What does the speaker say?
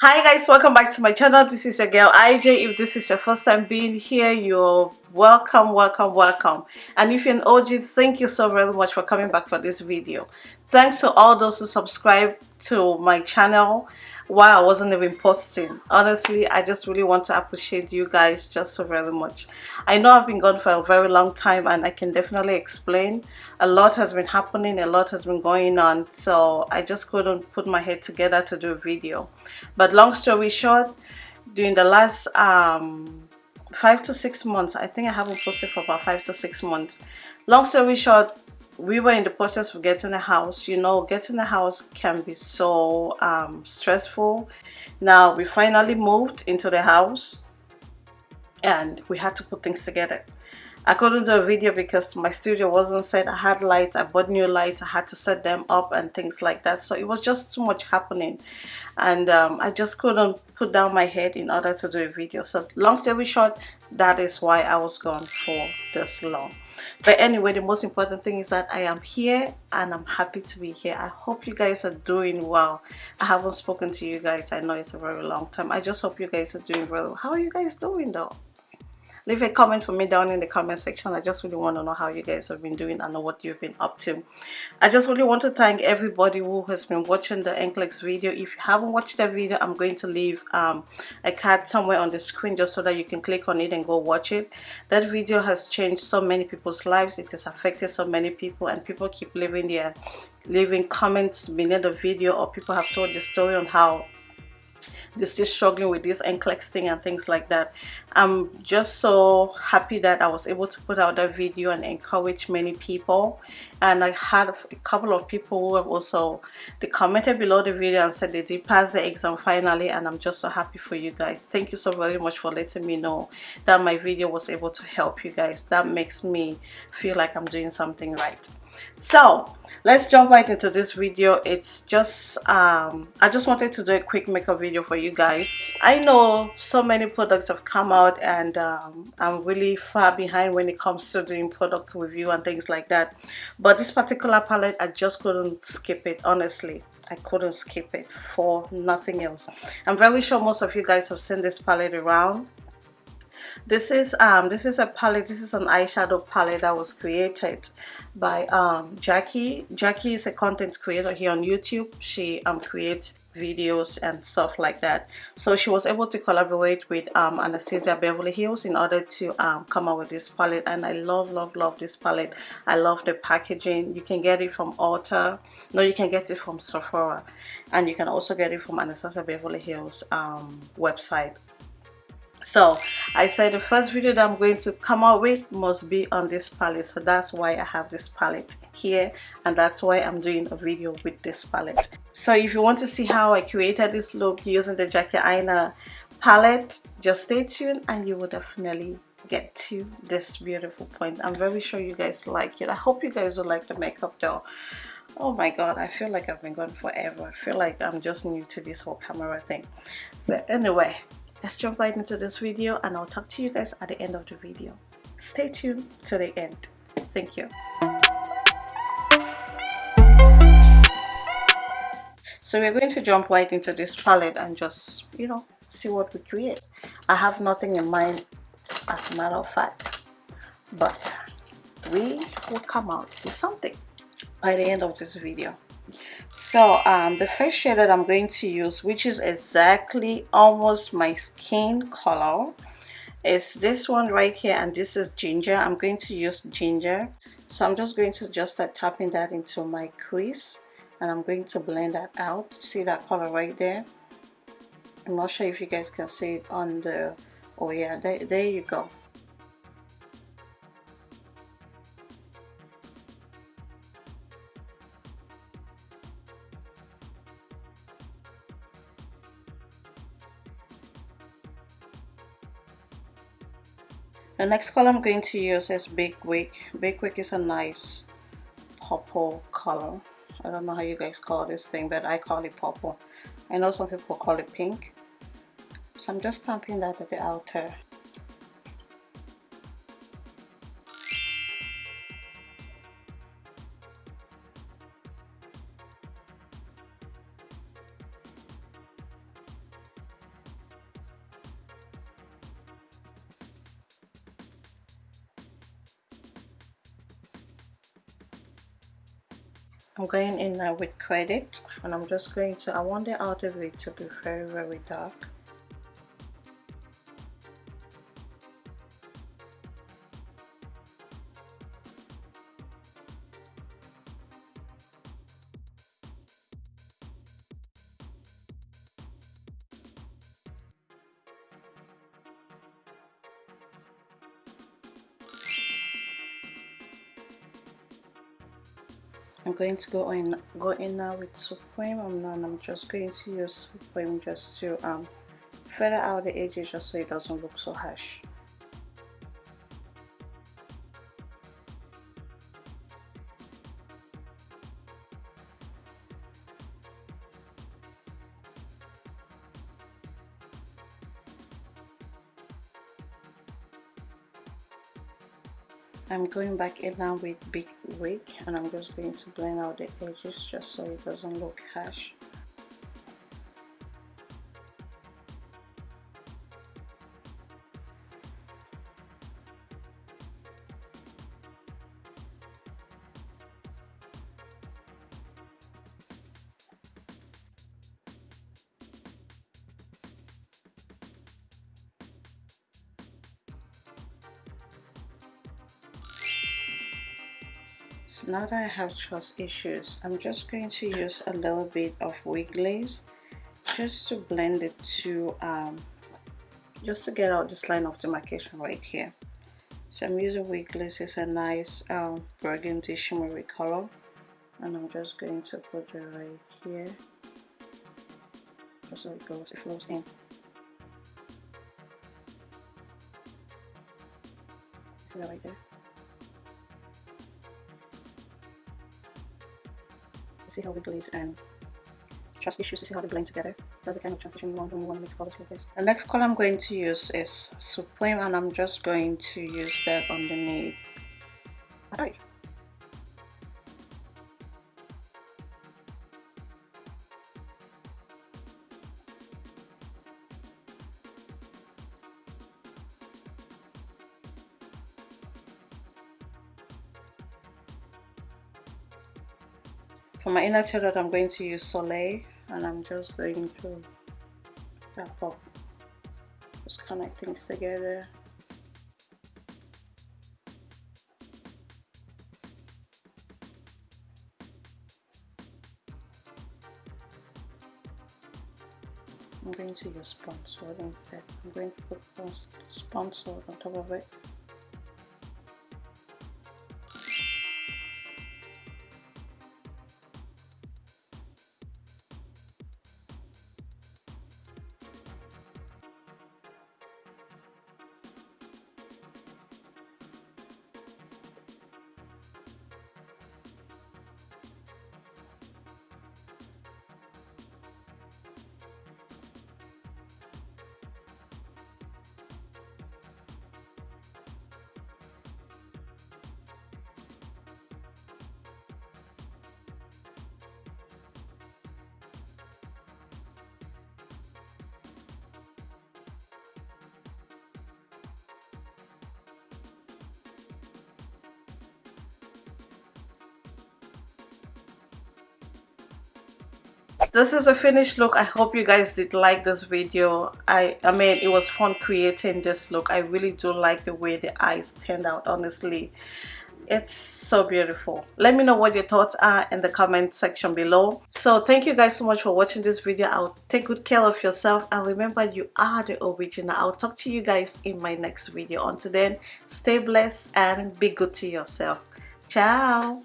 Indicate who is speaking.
Speaker 1: hi guys welcome back to my channel. This is your girl ij if this is your first time being here you're welcome welcome welcome. And if you're an og thank you so very much for coming back for this video. Thanks to all those who subscribe to my channel while I wasn't even posting. Honestly, I just really want to appreciate you guys just so very much. I know I've been gone for a very long time and I can definitely explain. A lot has been happening, a lot has been going on, so I just couldn't put my head together to do a video. But long story short, during the last um, five to six months, I think I haven't posted for about five to six months. Long story short, we were in the process of getting a house you know getting a house can be so um, stressful. Now we finally moved into the house and we had to put things together. I couldn't do a video because my studio wasn't set. I had lights I bought new lights I had to set them up and things like that. So it was just too much happening. And um, I just couldn't put down my head in order to do a video. So long story short that is why I was gone for this long but anyway the most important thing is that i am here and i'm happy to be here. I hope you guys are doing well. I haven't spoken to you guys. I know it's a very long time. I just hope you guys are doing well. How are you guys doing though leave a comment for me down in the comment section. I just really want to know how you guys have been doing and what you've been up to. I just really want to thank everybody who has been watching the NCLEX video. If you haven't watched the video i'm going to leave um, a card somewhere on the screen just so that you can click on it and go watch it. That video has changed so many people's lives. It has affected so many people and people keep leaving their leaving comments beneath the video or people have told the story on how they're still struggling with this NCLEX thing and things like that. I'm just so happy that I was able to put out that video and encourage many people. And I had a couple of people who have also, they commented below the video and said they did pass the exam finally and I'm just so happy for you guys. Thank you so very much for letting me know that my video was able to help you guys. That makes me feel like I'm doing something right so let's jump right into this video. It's just um i just wanted to do a quick makeup video for you guys. I know so many products have come out and um, i'm really far behind when it comes to doing product review and things like that. But this particular palette i just couldn't skip it honestly. I couldn't skip it for nothing else. I'm very sure most of you guys have seen this palette around this is um this is a palette this is an eyeshadow palette that was created by um jackie. Jackie is a content creator here on youtube. She um creates videos and stuff like that. So she was able to collaborate with um, Anastasia Beverly Hills in order to um, come out with this palette. And I love love love this palette. I love the packaging. You can get it from Ulta. No you can get it from Sephora. And you can also get it from Anastasia Beverly Hills um, website so i said the first video that i'm going to come out with must be on this palette. So that's why i have this palette here and that's why i'm doing a video with this palette. So if you want to see how i created this look using the Jackie Aina palette just stay tuned and you will definitely get to this beautiful point. I'm very sure you guys like it. I hope you guys will like the makeup though. Oh my god i feel like i've been gone forever. I feel like i'm just new to this whole camera thing. But anyway let's jump right into this video and I'll talk to you guys at the end of the video. Stay tuned to the end. Thank you. So we're going to jump right into this palette and just, you know, see what we create. I have nothing in mind as a matter of fact, but we will come out with something by the end of this video so um, the first shade that I'm going to use which is exactly almost my skin color is this one right here and this is ginger. I'm going to use ginger. So I'm just going to just start tapping that into my crease and I'm going to blend that out. See that color right there? I'm not sure if you guys can see it on the oh yeah there, there you go the next color I'm going to use is Big Wig Big Wig is a nice purple color. I don't know how you guys call this thing but I call it purple. I know some people call it pink. So I'm just stamping that at the outer I'm going in now with credit and I'm just going to I want the outer bit to be very very dark I'm going to go in go in now with Supreme and then I'm just going to use Supreme just to um feather out the edges just so it doesn't look so harsh. I'm going back in now with big wig and I'm just going to blend out the edges just so it doesn't look harsh now that I have trust issues I'm just going to use a little bit of wig glaze just to blend it to um, just to get out this line of demarcation right here. So I'm using wig glaze. It's a nice um, burgundy shimmery color. And I'm just going to put it right here. Just so it goes it flows in. See that right there see how wig glaze and trust issues to see how they blend together. That's the kind of transition you want when you want to mix colors like this. The next color I'm going to use is Supreme and I'm just going to use that underneath. Okay. For my inner tear I'm going to use Soleil and I'm just going to tap up, just connect things together. I'm going to use sponsor instead. I'm going to put sponsor on top of it. This is a finished look. I hope you guys did like this video. I i mean it was fun creating this look. I really do like the way the eyes turned out honestly. It's so beautiful. Let me know what your thoughts are in the comment section below. So thank you guys so much for watching this video. I'll take good care of yourself. And remember you are the original. I'll talk to you guys in my next video. Until then stay blessed and be good to yourself. Ciao